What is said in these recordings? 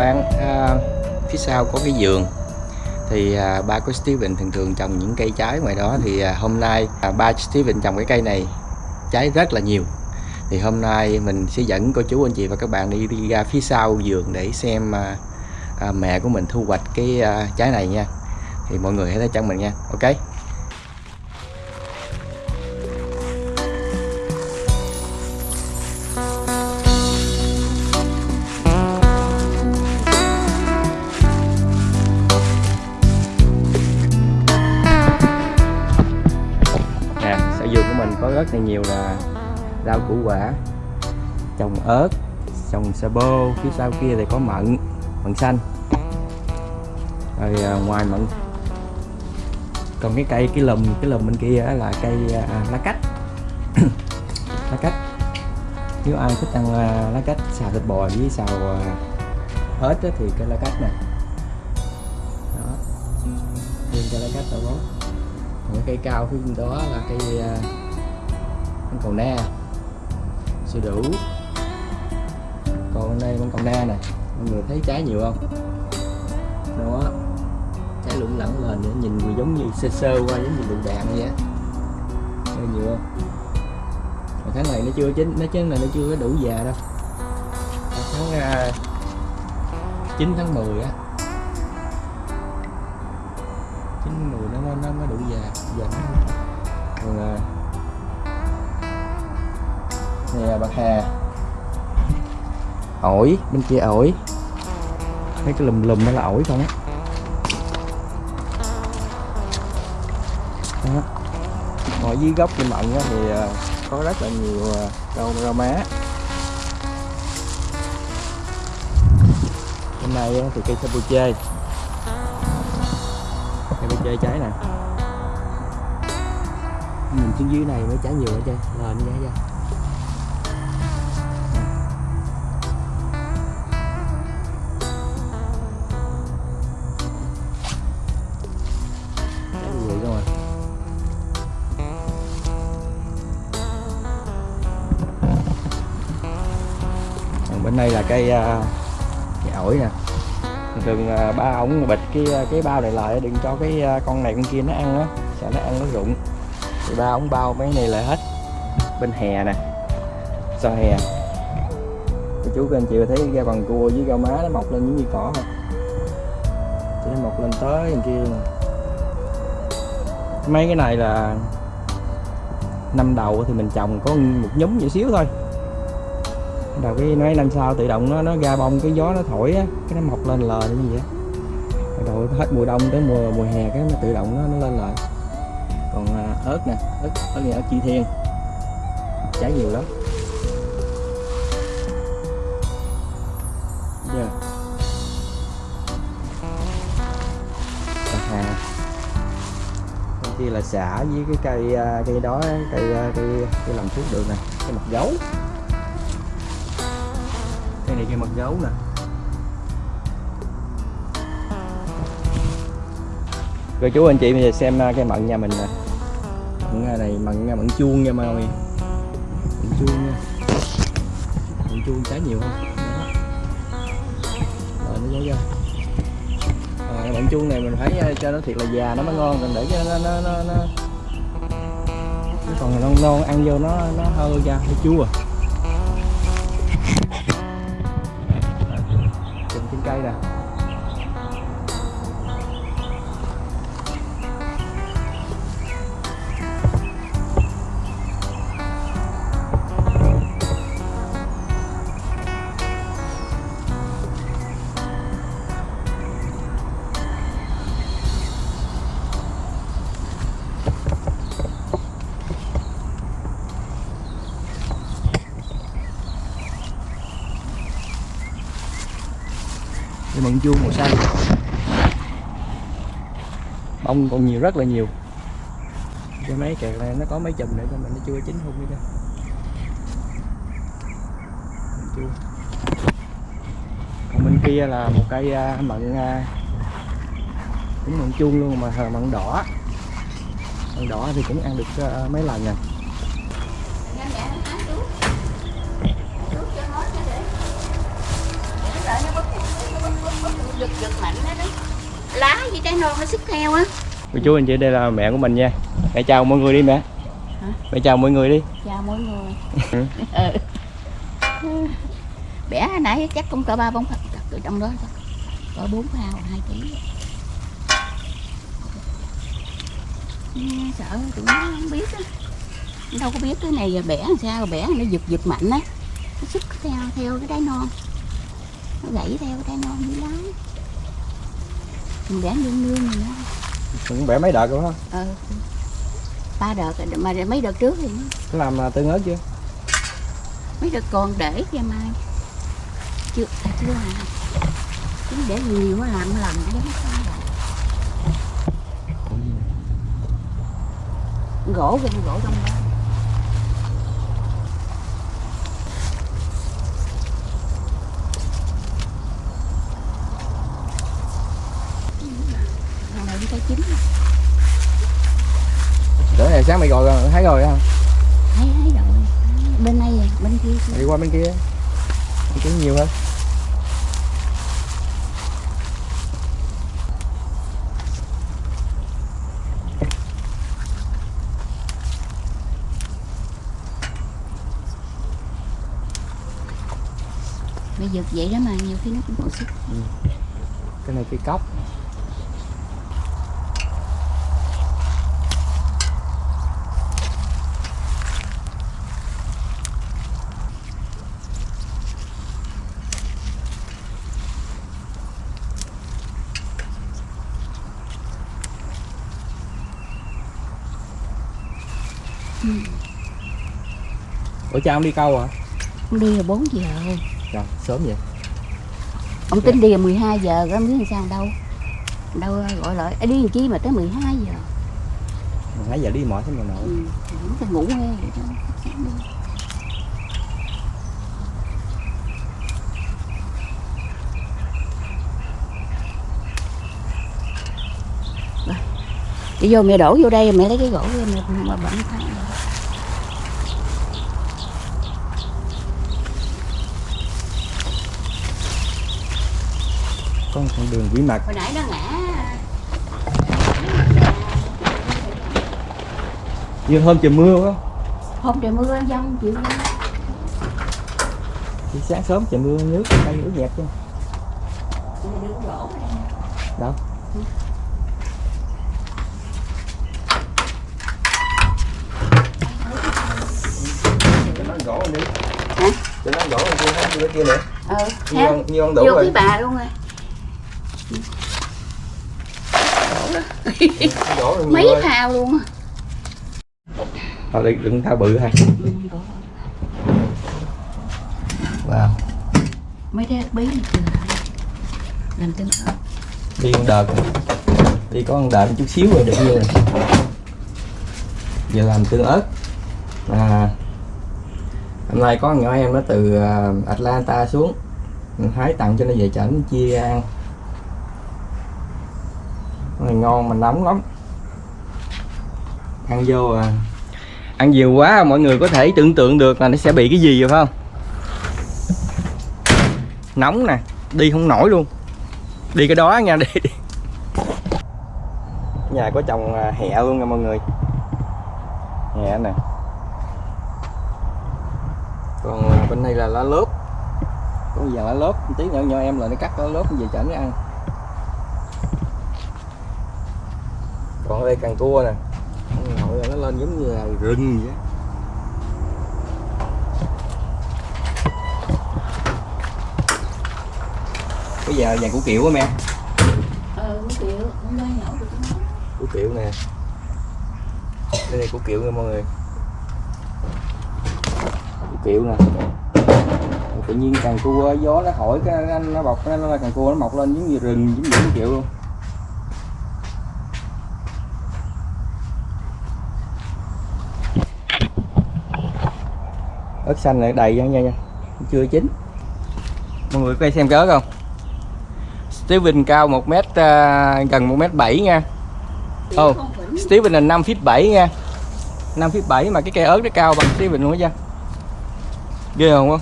bạn à, phía sau có cái giường. Thì à, ba của Steven thường thường trồng những cây trái ngoài đó. Thì à, hôm nay à, ba Steven trồng cái cây này trái rất là nhiều. Thì hôm nay mình sẽ dẫn cô chú anh chị và các bạn đi đi ra phía sau vườn để xem à, à, mẹ của mình thu hoạch cái à, trái này nha. Thì mọi người hãy theo chân mình nha. Ok? Nhiều là rau củ quả trồng ớt trồng sà bô phía sau kia thì có mận mận xanh. Rồi à, ngoài mận còn cái cây cái lùm cái lùm bên kia là cây à, lá cách lá cách nếu ai thích ăn à, lá cách xào thịt bò với xào à, ớt thì cây lá cách nè đó. Riêng cây lá cách đó bố còn cái cây cao phía bên đó là cây à, con cầu na. Sữa đủ còn đây con cầu na nè. Mọi người thấy trái nhiều không? Đó. Trái lủng lẳng lên nữa nhìn giống như sơ sơ qua giống như lựu đạn vậy á. Thấy nhiều không? Mà tháng này nó chưa chín nó chín này nó chưa có đủ già đâu. Tháng à, uh, 9 tháng 10 á. 9 10 nó nó nó mới đủ già giờ nó còn uh, nè bạc hà. Ổi, bên kia ổi. Mấy cái lùm lùm đó là ổi không á? Đó. Ngồi dưới gốc cây mận thì à, có rất là nhiều à, rau rau má. Hôm nay thì cây sabuche cây sabuche trái nè. Nhìn xuống dưới này mới trái nhiều ở chơi lên giá ra cây à, cây ổi nè. Thường à, ba ổng bịch cái à, cái bao này lại, đừng cho cái con này con kia nó ăn á, sợ nó ăn nó rụng. Thì ba ổng bao mấy này lại hết. Bên hè nè, sau hè. Cô chú các anh chị thấy ra bằng cua với rau má nó mọc lên những gì cỏ không? Chỉ nó mọc lên tới bên kia mấy cái này là năm đầu thì mình trồng có một nhúm nhỏ xíu thôi đầu cái mấy năm sau tự động nó nó ra bông cái gió nó thổi á cái nó mọc lên lờ như vậy rồi Bắt đầu hết mùa đông tới mùa mùa hè cái nó tự động nó, nó lên lờ. Còn à, ớt nè ớt ớt này ớt chi thiên. Trái nhiều lắm. Giờ. Bạc hà kia là xả với cái cây à, cây đó cây à, cây cây làm thuốc được nè cái mặt gấu cây mật gấu nè. Rồi chú anh chị bây giờ xem à, cây mận nhà mình nè. Mận à, này mận mận chuông nha mọi người mận chuông nha. Mận chuông trái nhiều không? Đó. Rồi nó giấu ra à, mận chuông này mình phải à, cho nó thiệt là già nó mới ngon còn để cho nó nó nó, nó... Còn non non ăn vô nó nó hơi ra hơi chua trồng miệng mận chuông màu xanh. Bông còn nhiều, rất là nhiều. Cái mấy kẹt này, nó có mấy chùm nữa nhưng mà nó chưa chín hung đi mận còn bên kia là một cây à, mận à, cũng mận chuông luôn mà, mận đỏ. Mận đỏ thì cũng ăn được à, mấy lần nè. Giật giật mạnh đó đó lá với trái non nó sức theo á. Cô chú anh chị đây là mẹ của mình nha. Mẹ chào mọi người đi mẹ. Hả? mẹ chào mọi người đi. Chào mọi người. Ừ. ừ. bẻ hồi nãy chắc cũng cỡ ba bốn ở trong đó cỡ bốn phao hai ký. Sợ tụi nó không biết á. Đâu có biết cái này giờ bẻ làm sao bẻ nó giật giật mạnh á. Nó sức theo theo cái đáy non. Nó gãy theo cái đáy non dưới lá mình bẻ nương nương mình nó cũng bẻ mấy đợt rồi không ờ ba đợt rồi, mà mấy đợt trước thì làm à, tương ớt chưa mấy đợt còn để cho mai. Chưa à, chưa à. Chứ để nhiều nó làm sao vậy? gỗ kìa gỗ trong đó Thằng này cái chín để này sáng mày gọi rồi thấy rồi không thấy thấy rồi. Bên này à, bên kia đi qua bên kia. Bên kia nhiều hơn. Bây giờ vậy đó mà nhiều khi nó cũng còn sức. Cái này cái cốc Ủa cha ông đi câu à? ông đi là 4 giờ Trời, sớm vậy ông tính đi là 12 giờ rồi biết làm sao đâu đâu gọi lại "Ê, đi làm chi mà tới 12 giờ Nãy giờ đi mỏi thế mà nội ừ. phải ngủ nghe đi. Vô mẹ đổ vô đây mẹ lấy cái gỗ mẹ mà bận thay Có một con đường quỷ mật hồi nãy nó ngã. Như hôm trời mưa quá. Hôm trời mưa dông chịu Đi sáng sớm trời mưa nước cây ướt nhẹp chứ. Đâu? Cho nó gỗ đi. Hả? Cho nó gỗ lên kia kia nữa. Con, như con đủ vô rồi. bà luôn rồi Gỗ rồi mấy phao luôn Thôi đi, đừng thao bự hay. Wow. Mấy cái bí này chưa làm tương ớt Đi con đợt. Đi có con đợt chút xíu rồi được nhiêu rồi Giờ làm tương ớt. À, Hôm nay có nhỏ em nó từ à, Atlanta xuống. Mình hái tặng cho nó về chảnh chia ăn này ngon mà nóng lắm. Ăn vô à. Ăn nhiều quá mọi người có thể tưởng tượng được là nó sẽ bị cái gì rồi phải không? Nóng nè Đi không nổi luôn. Đi cái đó nha đi. Nhà có trồng à, hẹ luôn nha mọi người. Hẹ nè. Còn à, bên đây là lá lốp. Có giờ lá lốp? Tí nữa nhỏ em là nó cắt lá lốp về chảnh nó ăn Còn ở đây càng cua nè. Là nó lên giống như là rừng vậy Bây giờ vàng củ kiệu á mẹ. Ờ nhậu được nó củ kiệu nè. Đây là củ kiệu nha mọi người. Củ kiệu nè. Tự nhiên càng cua gió nó thổi cái nó, nó bọc nó, nó càng cua nó mọc lên giống như rừng giống như củ kiệu luôn ớt xanh này đầy nha nha chưa chín. Mọi người có đây xem cái ớt không? Steven cao 1 mét à, gần 1 mét 7 nha. Ồ, không phỉnh Steven là 5 feet 7 nha. 5 feet 7 mà cái cây ớt nó cao bằng Steven luôn á Ghê không không?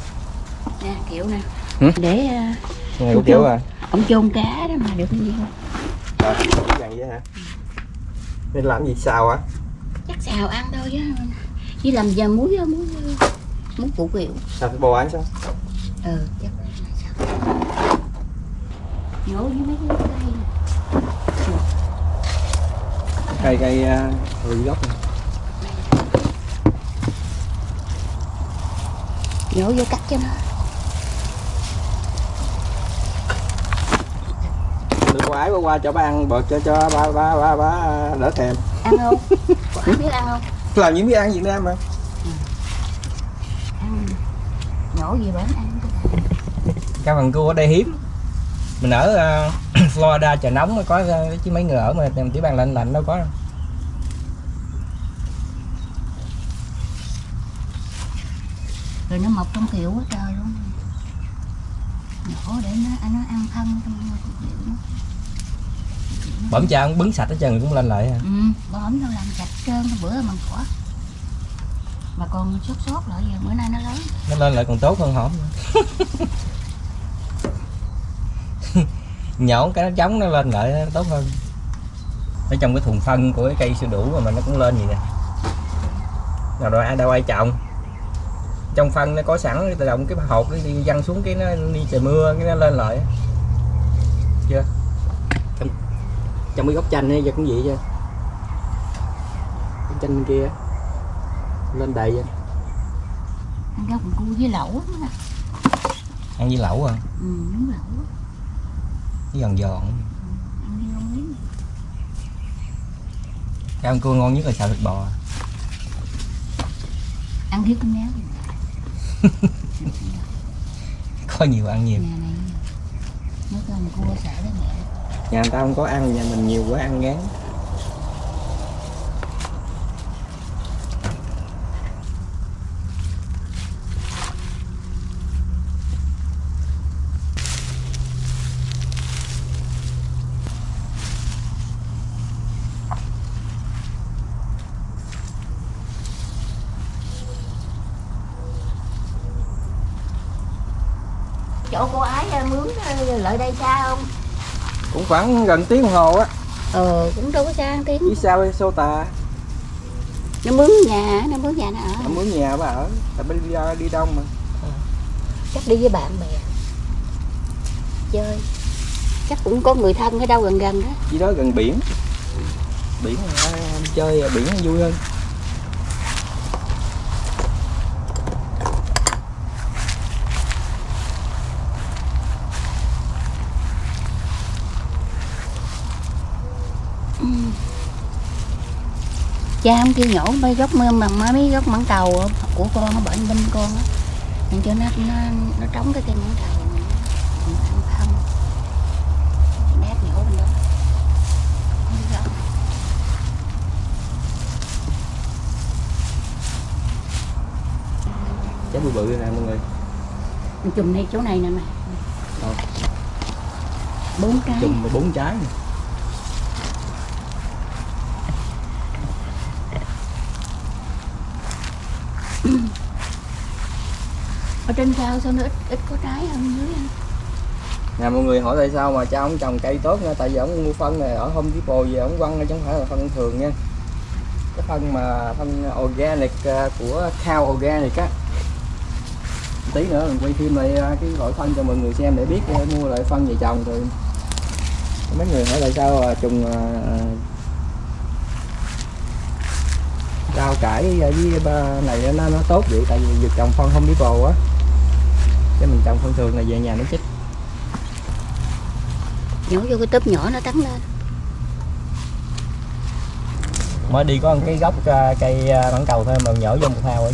nè kiểu nè. Hử? để ờ, Này cũng kiểu à. ông chôn cá đó mà được cái gì không cái vậy hả? Nên làm gì xào á? chắc xào ăn thôi chứ. Chỉ làm giờ muối á, muối muối phụ kiệu Xào cái bò ăn sao? ừ chắc nhổ với mấy cái cây. Cây cây uh, ừ, gốc này. nhổ vô cắt cho nó Được quái qua qua cho ba ăn bột cho cho ba ba ba ba đỡ thèm. ăn không ai biết ăn không Làm những món ăn Việt Nam mà. ăn gì bển ăn Cá bằng cua ở đây hiếm. Mình ở uh, Florida trời nóng mới có uh, chứ mấy người ở mà tiểu bang lạnh lạnh đâu có đâu. rồi nó mọc trong kiểu quá trời luôn nhổ để nó nó ăn thân trong kiểu nó Bẩm cha ông bứng sạch hết trơn cũng lên lại ha. ừ bóm nó làm sạch trơn bữa mà khỏi mà còn sốt sốt lại giờ bữa nay nó lớn Nó lên lại còn tốt hơn hổm. Nhổ cái nó trống nó lên lại nó tốt hơn. Ở trong cái thùng phân của cái cây sữa đủ mà nó cũng lên gì nè. Nào rồi ai đâu ai trồng trong phân nó có sẵn tự động cái hột nó đi văng xuống cái nó đi trời mưa cái nó lên lại chưa trong, trong cái góc chanh ấy giờ cũng vậy chứ chanh bên kia lên đầy vậy ăn rau còn cua với lẩu á. Ăn với lẩu à ừ đúng lẩu cái giòn giòn. Với cái ăn cua ngon nhất là xào thịt bò. Ăn thiếu con méo có nhiều ăn nhiều. Nhà này mấy con cua sợ đó mẹ. Nhà người ta không có ăn nhà mình nhiều quá ăn ngán chỗ cô ái à, mướn ờ, lại đây xa không? Cũng khoảng gần tiếng đồng hồ á. Ờ cũng đâu có xa tiếng. Phía sau sô tà nó mướn nhà nó mướn nhà nó ở. Ở muốn nhà bà ở tại bên đi, đi đông mà. Chắc đi với bạn bè. Chơi. Chắc cũng có người thân ở đâu gần gần đó. Chỉ đó gần biển. Biển à, chơi biển vui hơn cha không kêu nhổ mấy gốc mưa mà mấy gốc mãng cầu của con nó bệnh bên con á. Nên cho nó nó nó trống cái cây mãng cầu mình ăn không. Nhổ bên đó. Trái bự bự nè mọi người. Chùm này chỗ này nè Đâu? bốn cái. Chùm bốn trái nè. Ở trên cao sao nó ít ít có trái hơn dưới anh? Nè, mọi người hỏi tại sao mà cha ông trồng cây tốt nha, tại vì ông mua phân này, ở Home bồ về ông quăng chứ không phải là phân thường nha. Cái phân mà phân organic à, của cow organic á. Tí nữa mình quay thêm lại à, cái loại phân cho mọi người xem để biết để mua lại phân về trồng rồi. Mấy người hỏi tại sao trùng rau cải với ba này nó nó tốt vậy? Tại vì việc trồng phân không biết bồ á chứ mình trồng phân thường là về nhà nó chích nhổ vô cái túp nhỏ nó tắn lên. Mới đi có một cái gốc à, cây à, mãng cầu thôi mà nhổ vô một thao ở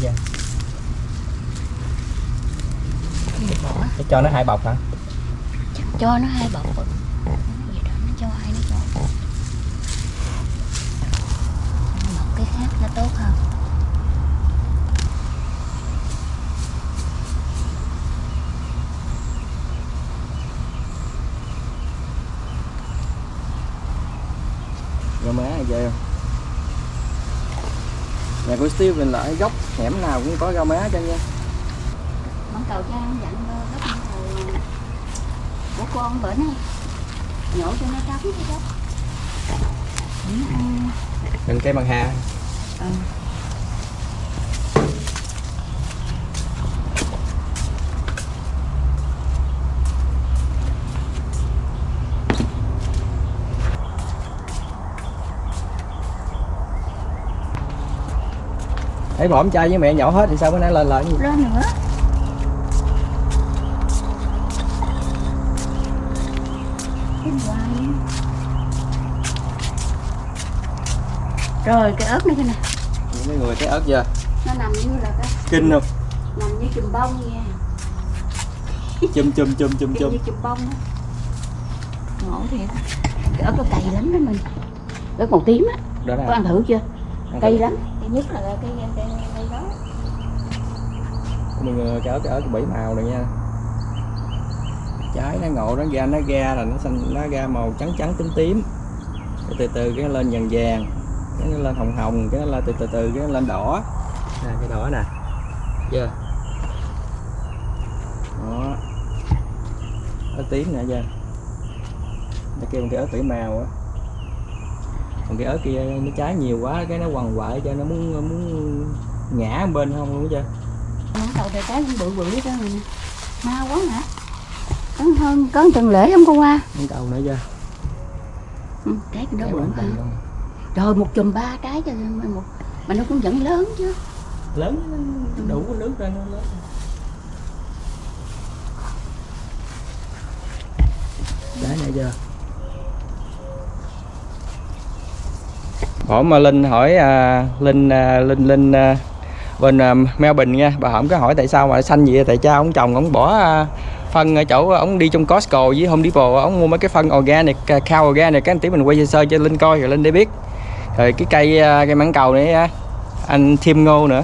để cho nó hai bọc hả? Cho nó hai bọc. Vậy đó nó cho hai nó cho một cái khác nó tốt hơn không? Nhà của Steven là ở góc hẻm nào cũng có rau má cho nha. Món cầu cha không dặn đâu gấp món cầu của con bữa nay nhổ cho nó vậy đó Cũng ăn cây bằng hà ờ. Thấy bỏ trai với mẹ nhỏ hết thì sao bữa nay lên lại? Lên nữa. Rồi cái ớt nữa nè. Mấy người cái ớt chưa? Nó nằm như là cái Kinh không? Nằm như chùm bông nha. Chum chum chum Kiểu chum như chùm bông á. Ngộ thiệt cái ớt nó cay lắm đó mình. Ớt màu tím á. Đó có ăn thử chưa? Cay lắm. Cay nhất là cái đó Mọi người cái ớt cái ớt bảy màu này nha. Trái nó ngộ nó ra nó ra là nó xanh nó ra màu trắng trắng tím tím. Cái từ từ cái nó lên vàng vàng cái nó lên hồng hồng cái nó lên từ từ từ cái nó lên đỏ. Nè cái đỏ nè. Chưa đó. Ớt tím nè chưa nó kêu cái ớt bảy màu á. Còn cái ớt kia nó trái nhiều quá cái nó quằn quại cho nó muốn muốn ngã bên không luôn chưa nó đầu trời trái cũng bự bự hết trơn rồi nè. Mau quá hả? Có hơn có tuần lễ không cô qua con cầu nữa chưa? Ừ, trái đó bự luôn. rồi một chùm ba trái cho một mà nó cũng vẫn lớn chứ. Lớn đủ nước ra nó lớn. Trái này chưa? Hỏi mà linh hỏi à, linh à, linh linh à, bên à, Melbourne nha. Bà không có hỏi tại sao mà xanh vậy tại cha ông chồng ông bỏ à, phân ở chỗ à, ông đi trong Costco với Home Depot à, ông mua mấy cái phân organic cow organic cái tí mình quay sơ cho linh coi rồi linh để biết. Rồi cái cây cây mảng cầu này anh thêm ngô nữa.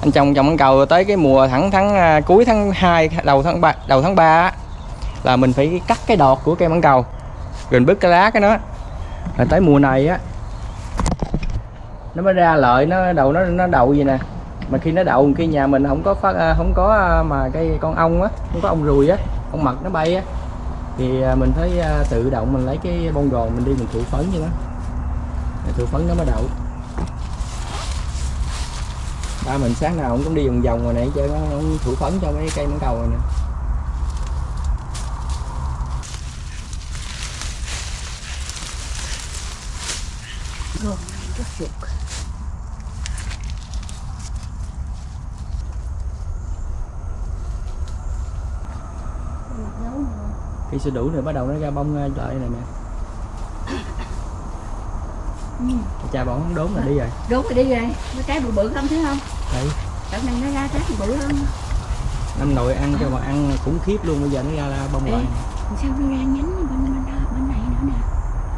Anh trồng trồng mảng cầu tới cái mùa thẳng tháng cuối tháng 2 đầu tháng 3 đầu tháng 3 là mình phải cắt cái đọt của cây mảng cầu rồi mình bứt cái lá cái nó. Rồi tới mùa này á nó mới ra lợi nó đầu nó nó đậu gì nè mà khi nó đậu khi nhà mình không có phát à, không có à, mà cái con ong á, không có ong ruồi á ong mật nó bay á, thì à, mình phải tự động mình lấy cái bông gòn mình đi mình thụ phấn như nó. Thụ phấn nó mới đậu. Ba mình sáng nào cũng đi vòng vòng rồi này chơi nó thụ phấn cho mấy cây mãng cầu rồi nè. Gồm rất chuột. Khi sữa đủ rồi bắt đầu nó ra bông lại này nè Ừ. cha bọn đốn là đi rồi. Đốt rồi đi rồi. Mấy trái bự bự không thấy không? Đấy. đợt này nó ra trái bự hơn năm nội ăn cho mà ăn khủng khiếp luôn bây giờ nó ra, ra bông lại. sao nó ra nhánh bên bên, bên này nữa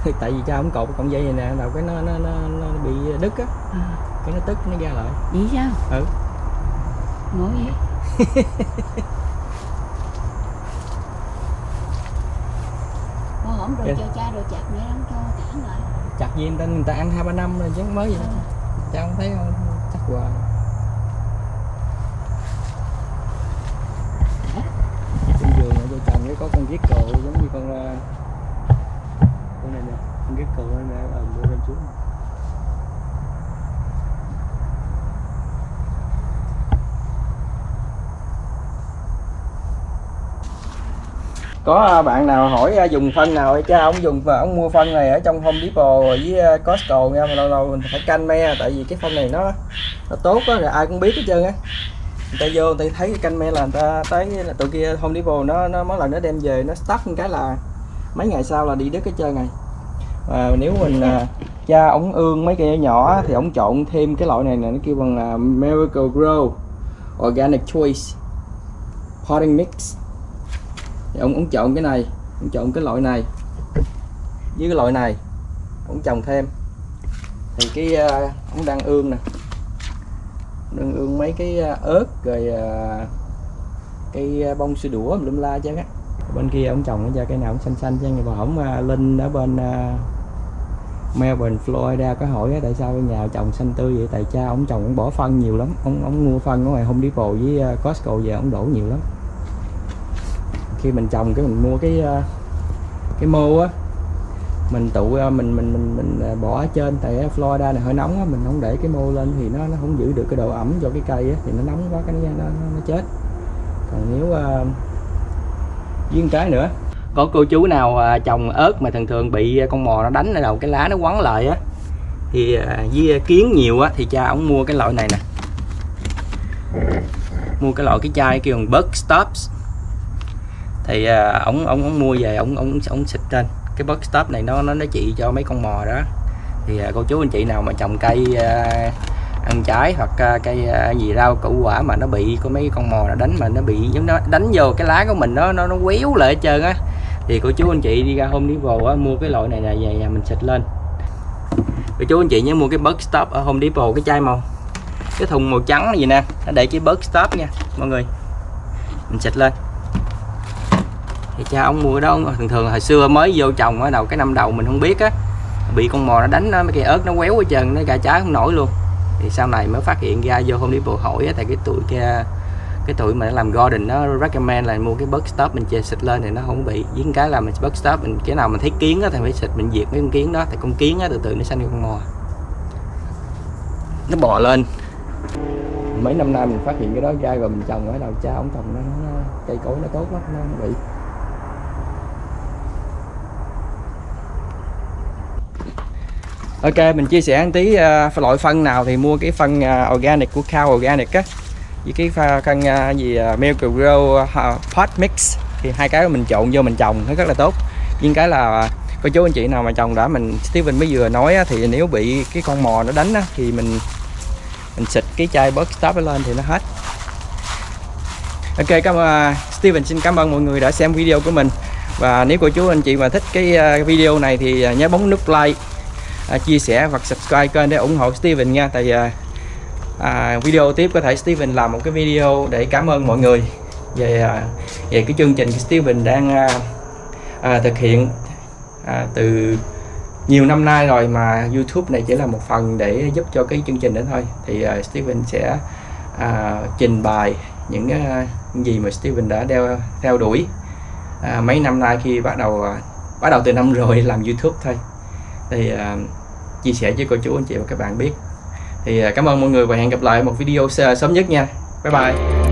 nè? Tại vì cha không cột cọng dây này nè đầu cái nó nó nó, nó bị đứt á. À, cái nó tức nó ra lại. Vậy sao? Ừ. ngộ vậy hổm rồi Dạ. cho cha rồi chặt mẹ không cho cản lại. Chặt gì người ta người ta ăn hai ba năm rồi chứ mới gì đâu cha không thấy không? Chắc hoài. Trên giường cho chồng cái có con giết cộ giống như con ờ, con này nè con giết cộ này nè ờ đưa lên xuống có à, bạn nào hỏi à, dùng phân nào hay cha ông dùng và ông mua phân này ở trong Home Depot với à, Costco nha, mà lâu lâu mình phải canh me, tại vì cái phân này nó nó tốt á rồi ai cũng biết hết trơn á. Người ta vô, người ta thấy cái canh me là người ta tới là tụi kia Home Depot nó nó mỗi lần nó đem về, nó stuck một cái là mấy ngày sau là đi đứt cái trơn này và nếu mình cha ống ương mấy cây nhỏ thì ống trộn thêm cái loại này nè nó kêu bằng là Miracle Grow Organic Choice Potting Mix thì ông ông chọn cái này ông chọn cái loại này. Với cái loại này ông trồng thêm. Thì cái uh, ông đang ương nè. Đang ương mấy cái ờ, ớt rồi ờ, uh, cây bông sữa đũa lum la chứ á bên kia ông trồng ra cây nào cũng xanh xanh chứ nhưng mà ổng uh, linh ở bên uh, Melbourne Florida có hỏi tại sao cái nhà trồng xanh tươi vậy? Tại cha ông trồng ông bỏ phân nhiều lắm. Ông ông mua phân ở ngoài Home Depot với à, Costco về ông đổ nhiều lắm khi mình trồng cái mình mua cái ờ, cái mô á mình tụ ờ, mình mình mình mình ờ, bỏ ở trên tại Florida này hơi nóng á mình không để cái mô lên thì nó nó không giữ được cái độ ẩm cho cái cây á thì nó nóng quá cái nó nó, nó chết. Còn nếu uh, với cái nữa có cô chú nào trồng ớt mà thường thường bị con mò nó đánh ở đầu cái lá nó quấn lại á thì à, với kiến nhiều á thì cha ổng mua cái loại này nè. Mua cái loại cái chai kêu bằng bug stops thì à, ổng ổng ổng mua về ổng ổng ổng xịt trên. Cái box stop này nó nó nó trị cho mấy con mò đó. Thì à, cô chú anh chị nào mà trồng cây à, ăn trái hoặc cây gì rau củ quả mà nó bị có mấy con mò nó đánh mà nó bị giống nó đánh vô cái lá của mình nó nó nó quéo lại hết trơn á. Thì cô chú anh chị đi ra Home Depot á, mua cái loại này là về nhà mình xịt lên. Cô chú anh chị nhớ mua cái bớt stop ở Home Depot cái chai màu cái thùng màu trắng này gì nè nó để cái bớt stop nha mọi người. Mình xịt lên thì cha ông mua cái đó thường thường hồi xưa mới vô trồng ở đầu cái năm đầu mình không biết á. Bị con mò nó đánh nó mấy cây ớt nó quéo hết chân nó cả trái không nổi luôn. Thì sau này mới phát hiện ra vô hôm đi bộ hỏi á tại cái tuổi kia cái tuổi mà làm garden nó recommend là mua cái bớt stop mình chè xịt lên thì nó không bị. Với cái là mình bớt stop mình cái nào mình thấy kiến á thì phải xịt mình diệt mấy con kiến đó. Thì con kiến á từ từ nó sanh con mò. Nó bò lên. Mấy năm nay mình phát hiện cái đó ra rồi mình trồng ở đầu cha ông trồng nó, nó cây cối nó tốt lắm nó không bị. Ok mình chia sẻ một tí uh, loại phân nào thì mua cái phân uh, organic của Cow Organic á. Với cái phân uh, gì uh, Milk Grow uh, Pot Mix thì hai cái mình trộn vô mình trồng nó rất là tốt. Nhưng cái là cô chú anh chị nào mà trồng đã mình Steven mới vừa nói á, thì nếu bị cái con mò nó đánh á, thì mình mình xịt cái chai bớt stop lên thì nó hết. Ok cảm ơn Steven xin cảm ơn mọi người đã xem video của mình. Và nếu cô chú anh chị mà thích cái video này thì nhớ bấm nút like à, chia sẻ và subscribe kênh để ủng hộ Steven nha. Tại à, à, video tiếp có thể Steven làm một cái video để cảm ơn mọi người về à, về cái chương trình Steven đang à, à, thực hiện à, từ nhiều năm nay rồi mà YouTube này chỉ là một phần để giúp cho cái chương trình đó thôi. Thì à, Steven sẽ à, trình bày những à, gì mà Steven đã đeo theo đuổi à, mấy năm nay khi bắt đầu à, bắt đầu từ năm rồi làm YouTube thôi thì uh, chia sẻ với cô chú anh chị và các bạn biết. Thì uh, cảm ơn mọi người và hẹn gặp lại một video sớm nhất nha. Bye bye.